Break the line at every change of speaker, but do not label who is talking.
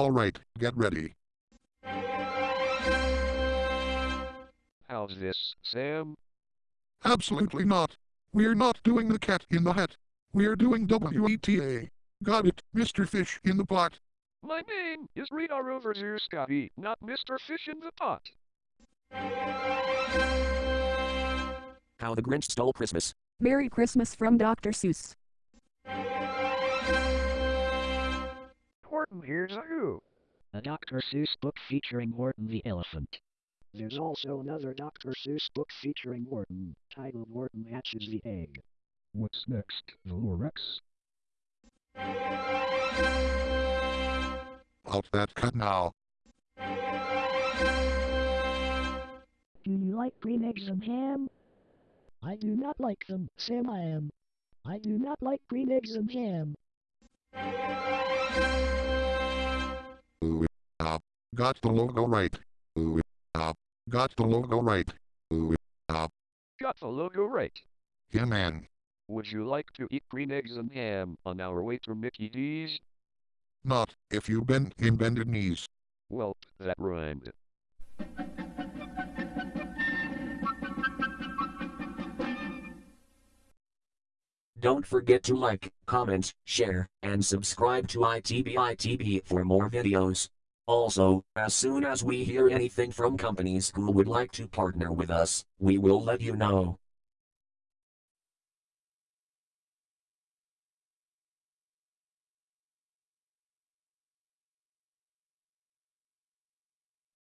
Alright, get ready.
How's this, Sam?
Absolutely not. We're not doing the cat in the hat. We're doing WETA. Got it, Mr. Fish in the pot.
My name is Rita Rover Scotty, not Mr. Fish in the Pot.
How the Grinch Stole Christmas.
Merry Christmas from Dr. Seuss.
Horton, Hears a Who.
A Dr. Seuss book featuring Horton the elephant. There's also another Dr. Seuss book featuring Horton, titled Horton Hatches the Egg.
What's next, the Lorax?
Out that cut now.
Do you like green eggs and ham? I do not like them, Sam I am. I do not like green eggs and ham.
Got the logo right. Ooh, ah, got the logo right. Ooh, ah,
Got the logo right.
yeah man.
Would you like to eat green eggs and ham on our way to Mickey D's?
Not if you bend in bended knees.
Well, that rhymed.
Don't forget to like, comment, share, and subscribe to ITBITB for more videos. Also, as soon as we hear anything from companies who would like to partner with us, we will let you know.